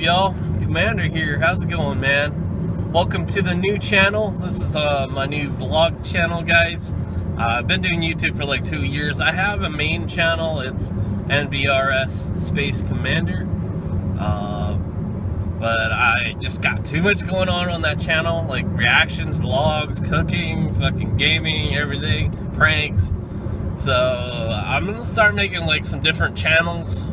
Y'all? Commander here. How's it going, man? Welcome to the new channel. This is uh, my new vlog channel, guys. Uh, I've been doing YouTube for like two years. I have a main channel. It's NBRS Space Commander. Uh, but I just got too much going on on that channel, like reactions, vlogs, cooking, fucking gaming, everything, pranks. So I'm gonna start making like some different channels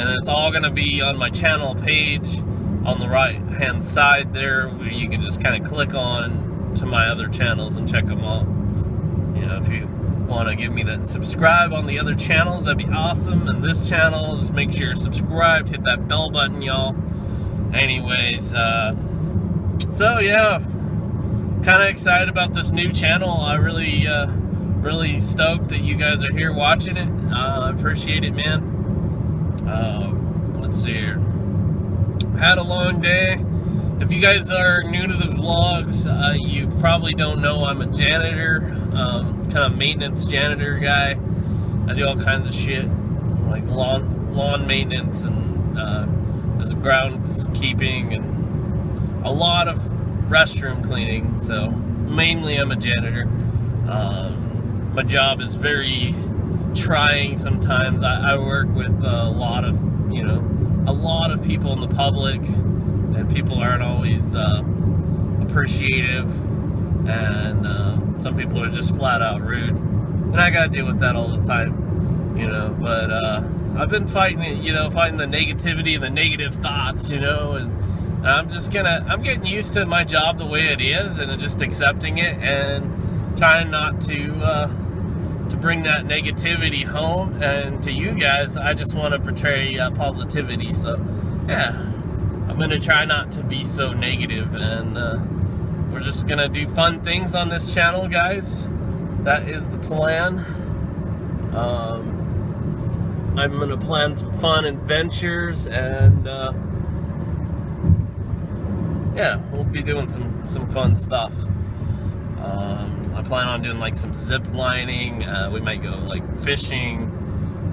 and it's all going to be on my channel page on the right hand side there where you can just kind of click on to my other channels and check them out. You know if you want to give me that subscribe on the other channels that'd be awesome. And this channel just make sure you're subscribed hit that bell button y'all. Anyways uh, so yeah. Kind of excited about this new channel. I really uh, really stoked that you guys are here watching it. Uh, appreciate it man uh, let's see here. Had a long day. If you guys are new to the vlogs, uh, you probably don't know I'm a janitor, um, kind of maintenance janitor guy. I do all kinds of shit, like lawn lawn maintenance and uh, just groundskeeping and a lot of restroom cleaning. So mainly I'm a janitor. Um, my job is very trying sometimes. I, I work with a lot of, you know, a lot of people in the public, and people aren't always uh, appreciative, and uh, some people are just flat out rude, and I got to deal with that all the time, you know. But uh, I've been fighting it, you know, fighting the negativity and the negative thoughts, you know, and I'm just gonna, I'm getting used to my job the way it is, and just accepting it and trying not to uh, to bring that negativity home and to you guys I just want to portray uh, positivity so yeah. I'm gonna try not to be so negative and uh, we're just gonna do fun things on this channel guys. That is the plan. Um, I'm gonna plan some fun adventures and uh, yeah we'll be doing some some fun stuff. Um, I plan on doing like some zip lining. Uh, we might go like fishing,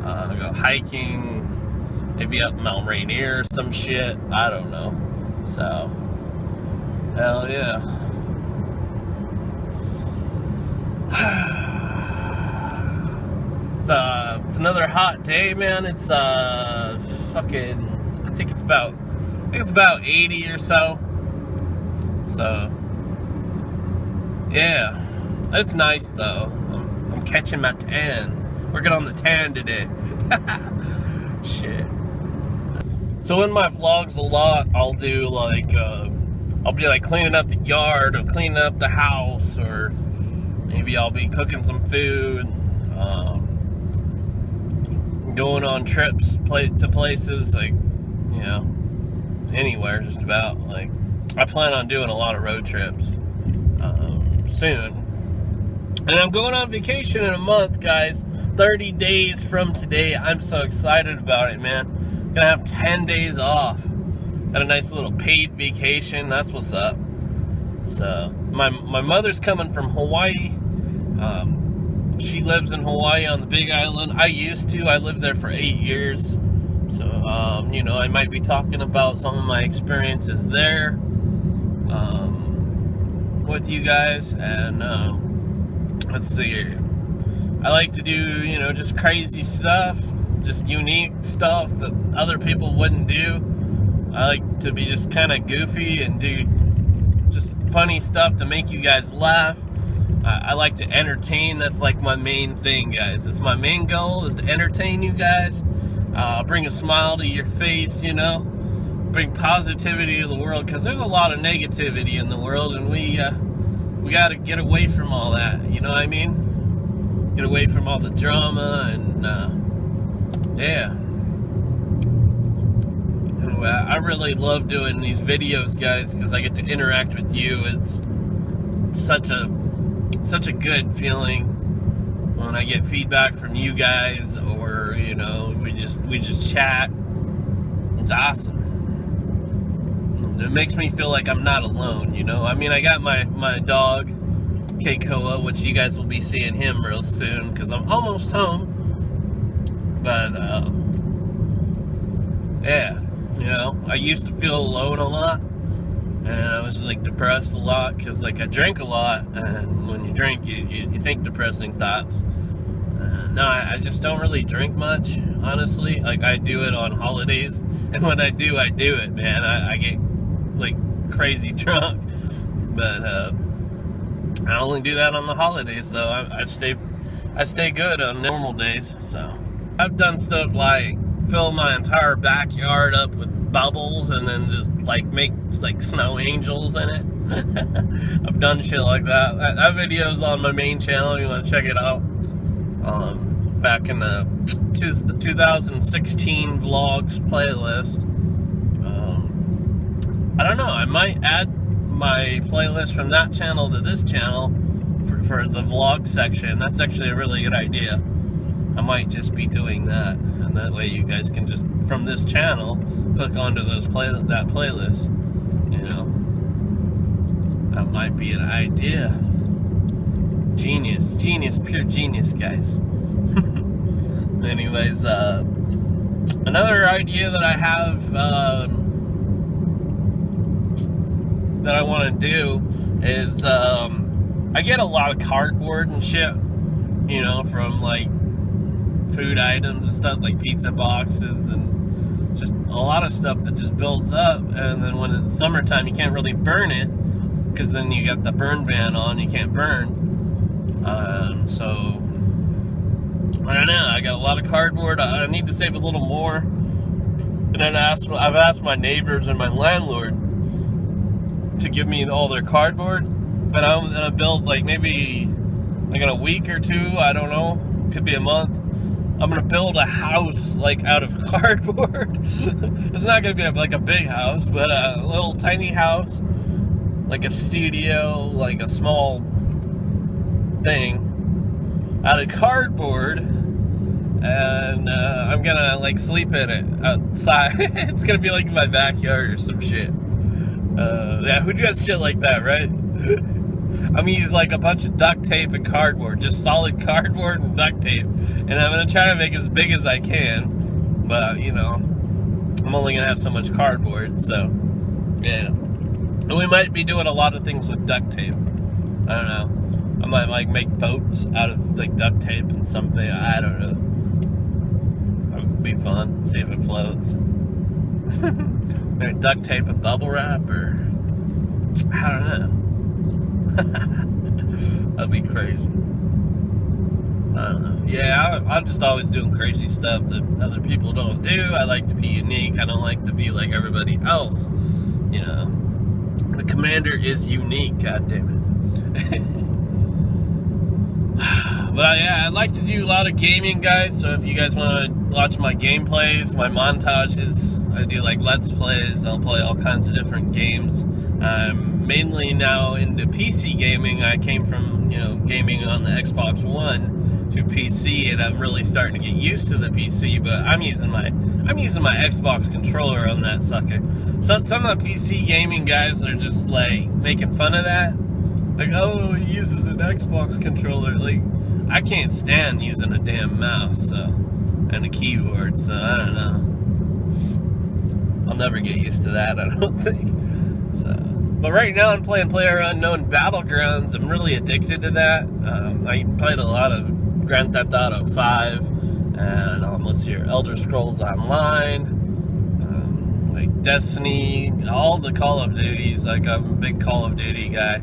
uh, go hiking, maybe up Mount Rainier, or some shit. I don't know. So, hell yeah. it's uh, it's another hot day, man. It's uh, fucking. I think it's about. I think it's about 80 or so. So, yeah. It's nice though. I'm, I'm catching my tan. Working on the tan today. Shit. So in my vlogs a lot, I'll do like, uh, I'll be like cleaning up the yard or cleaning up the house or maybe I'll be cooking some food, um, going on trips to places like, you know, anywhere just about. Like, I plan on doing a lot of road trips um, soon and I'm going on vacation in a month, guys. 30 days from today. I'm so excited about it, man. Gonna have 10 days off. Got a nice little paid vacation. That's what's up. So, my, my mother's coming from Hawaii. Um, she lives in Hawaii on the Big Island. I used to. I lived there for eight years. So, um, you know, I might be talking about some of my experiences there um, with you guys. And, um, let's see I like to do, you know, just crazy stuff, just unique stuff that other people wouldn't do. I like to be just kind of goofy and do just funny stuff to make you guys laugh. I, I like to entertain. That's like my main thing, guys. It's my main goal is to entertain you guys, uh, bring a smile to your face, you know, bring positivity to the world because there's a lot of negativity in the world and we, uh, we got to get away from all that. You know what I mean? Get away from all the drama and uh, yeah. I really love doing these videos, guys, because I get to interact with you. It's such a such a good feeling when I get feedback from you guys, or you know, we just we just chat. It's awesome it makes me feel like I'm not alone, you know? I mean, I got my, my dog, Keikoa, which you guys will be seeing him real soon because I'm almost home. But, uh, yeah, you know, I used to feel alone a lot, and I was like depressed a lot because like I drank a lot, and when you drink, you, you, you think depressing thoughts. No, I, I just don't really drink much, honestly. Like I do it on holidays, and when I do, I do it, man. I, I get like crazy drunk, but uh, I only do that on the holidays, though. I, I stay, I stay good on normal days. So I've done stuff like fill my entire backyard up with bubbles and then just like make like snow angels in it. I've done shit like that. That, that video's on my main channel. You want to check it out. Um, back in the 2016 vlogs playlist. Um, I don't know. I might add my playlist from that channel to this channel for, for the vlog section. That's actually a really good idea. I might just be doing that, and that way you guys can just from this channel click onto those play that playlist. You know, that might be an idea. Genius, genius, pure genius, guys. Anyways, uh, another idea that I have uh, that I want to do is um, I get a lot of cardboard and shit, you know, from like food items and stuff like pizza boxes and just a lot of stuff that just builds up. And then when it's summertime, you can't really burn it because then you got the burn ban on, you can't burn. Um, so I don't know. I got a lot of cardboard. I, I need to save a little more. And then I asked, I've asked my neighbors and my landlord to give me all their cardboard. But I'm gonna build like maybe like in a week or two. I don't know. Could be a month. I'm gonna build a house like out of cardboard. it's not gonna be like a big house, but a little tiny house, like a studio, like a small thing out of cardboard and uh, I'm gonna like sleep in it outside. it's gonna be like in my backyard or some shit. Uh, yeah, who does shit like that, right? I'm gonna use like a bunch of duct tape and cardboard, just solid cardboard and duct tape, and I'm gonna try to make it as big as I can. But you know, I'm only gonna have so much cardboard, so yeah. And we might be doing a lot of things with duct tape. I don't know. I might like make boats out of like duct tape and something. I don't know. It would be fun. See if it floats. Maybe duct tape and bubble wrap, or I don't know. That'd be crazy. I don't know. Yeah, I, I'm just always doing crazy stuff that other people don't do. I like to be unique. I don't like to be like everybody else. You know, the commander is unique. God damn it. But uh, yeah, I like to do a lot of gaming, guys. So if you guys want to watch my gameplays, my montages, I do like let's plays. I'll play all kinds of different games. I'm mainly now into PC gaming. I came from you know gaming on the Xbox One to PC, and I'm really starting to get used to the PC. But I'm using my I'm using my Xbox controller on that sucker. So some of the PC gaming guys are just like making fun of that. Like, oh, he uses an Xbox controller. Like, I can't stand using a damn mouse so, and a keyboard, so I don't know. I'll never get used to that, I don't think. So, but right now I'm playing Player Unknown Battlegrounds. I'm really addicted to that. Um, I played a lot of Grand Theft Auto 5 and um, let's see here, Elder Scrolls Online, um, like Destiny, all the Call of Duties. Like I'm a big Call of Duty guy.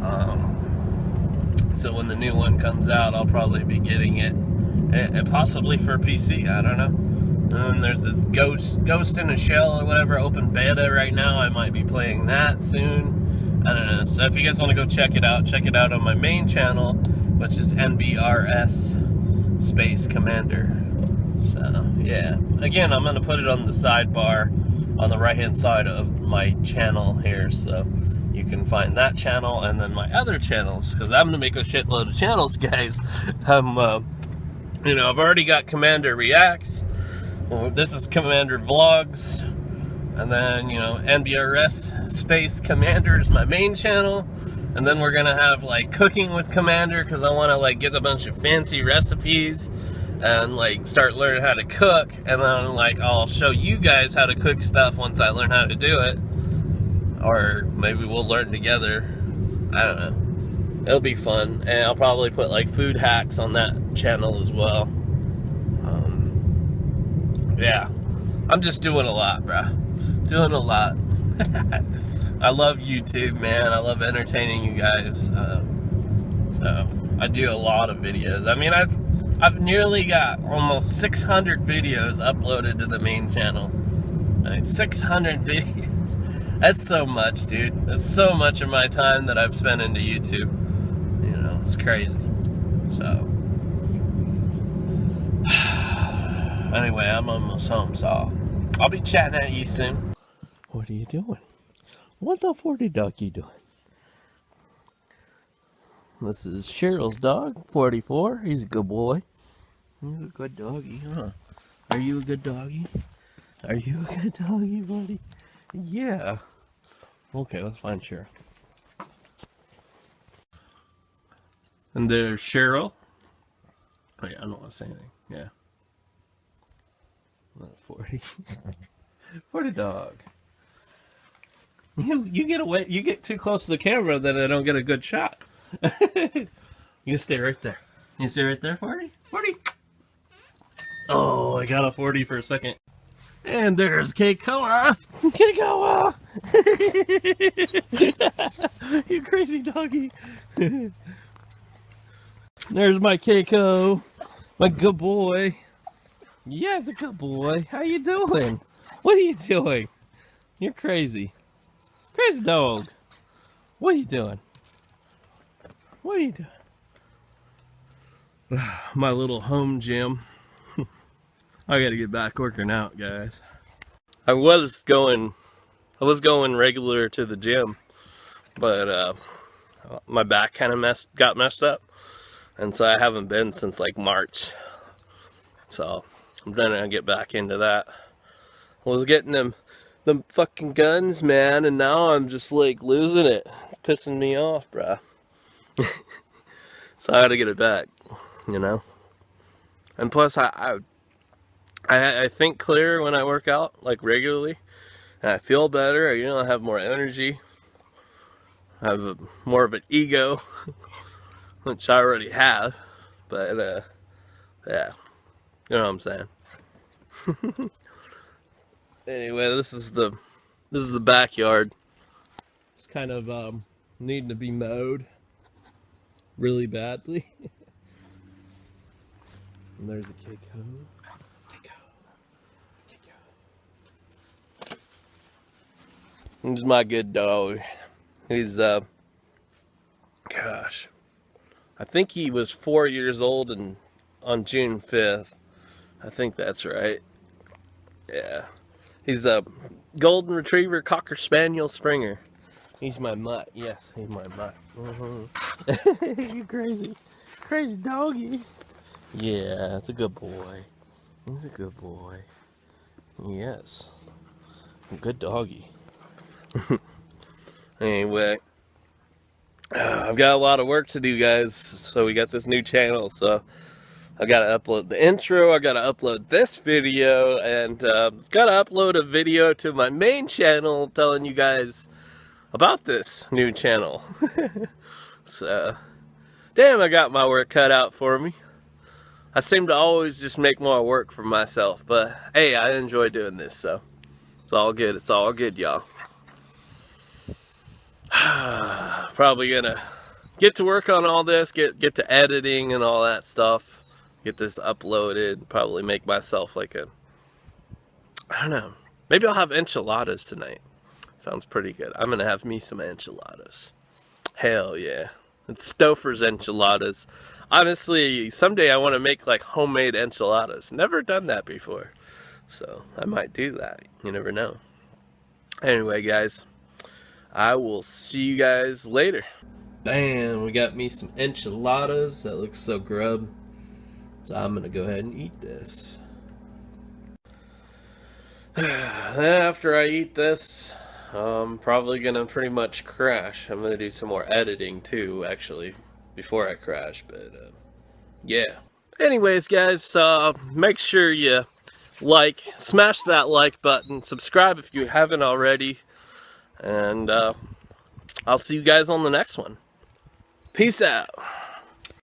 Um, so when the new one comes out, I'll probably be getting it, and possibly for PC. I don't know. And there's this Ghost Ghost in a Shell or whatever open beta right now. I might be playing that soon. I don't know. So if you guys want to go check it out, check it out on my main channel, which is NBRS Space Commander. So yeah. Again, I'm gonna put it on the sidebar on the right hand side of my channel here. So you can find that channel and then my other channels because I'm gonna make a shitload of channels guys um, uh, you know I've already got Commander Reacts this is Commander Vlogs and then you know NBRS Space Commander is my main channel and then we're gonna have like cooking with Commander because I want to like get a bunch of fancy recipes and like start learning how to cook and then like I'll show you guys how to cook stuff once I learn how to do it. Or maybe we'll learn together. I don't know. It'll be fun and I'll probably put like food hacks on that channel as well yeah I'm just doing a lot bro. doing a lot I love YouTube man I love entertaining you guys uh, so I do a lot of videos I mean I've I've nearly got almost 600 videos uploaded to the main channel. I mean, 600 videos. That's so much, dude. That's so much of my time that I've spent into YouTube. You know, it's crazy. So, anyway, I'm almost home, so I'll be chatting at you soon. What are you doing? What the 40 duck you doing? This is Cheryl's dog, 44. He's a good boy. He's a good doggy, huh? Are you a good doggy? Are you a good doggy, buddy? Yeah. Okay, let's find Cheryl. And there's Cheryl. Oh yeah, I don't want to say anything. Yeah. 40. 40 dog. You you get away you get too close to the camera then I don't get a good shot. you stay right there. You stay right there, 40? 40. Oh, I got a 40 for a second. And there's Keikoa. Keikoa! you crazy doggy. there's my Keiko. My good boy. Yeah, it's a good boy. How you doing? What are you doing? You're crazy. Crazy dog. What are you doing? What are you doing? My little home gym. I gotta get back working out, guys. I was going, I was going regular to the gym, but uh, my back kind of messed, got messed up, and so I haven't been since like March. So I'm trying to get back into that. I was getting them, them fucking guns, man, and now I'm just like losing it, pissing me off, bruh. so I gotta get it back, you know. And plus, I, I, I, I think clearer when I work out, like regularly, and I feel better. You know, I have more energy. I have a, more of an ego, which I already have. But uh, yeah, you know what I'm saying. anyway, this is the this is the backyard. It's kind of um, needing to be mowed really badly. and there's a. Keiko. Keiko. He's my good dog. He's, uh, gosh, I think he was four years old and on June 5th. I think that's right. Yeah. He's a golden retriever cocker spaniel springer. He's my mutt. Yes, he's my mutt. Mm -hmm. you crazy. Crazy doggy. Yeah, that's a good boy. He's a good boy. Yes. Good doggy. anyway. Uh, I've got a lot of work to do, guys. So we got this new channel. So I got to upload the intro. I got to upload this video. And uh, got to upload a video to my main channel telling you guys about this new channel. so, damn, I got my work cut out for me. I seem to always just make more work for myself, but hey, I enjoy doing this, so it's all good. It's all good, y'all. Probably gonna get to work on all this, get get to editing and all that stuff, get this uploaded, probably make myself like a, I don't know, maybe I'll have enchiladas tonight. Sounds pretty good. I'm gonna have me some enchiladas. Hell yeah. It's Stouffer's enchiladas. Honestly, someday I want to make like homemade enchiladas. Never done that before. So I might do that. You never know. Anyway, guys, I will see you guys later. Bam, we got me some enchiladas. That looks so grub. So I'm going to go ahead and eat this. After I eat this, I'm probably gonna pretty much crash. I'm gonna do some more editing too, actually, before I crash, but uh, yeah. anyways, guys, uh, make sure you like, smash that like button, subscribe if you haven't already, and uh, I'll see you guys on the next one. Peace out.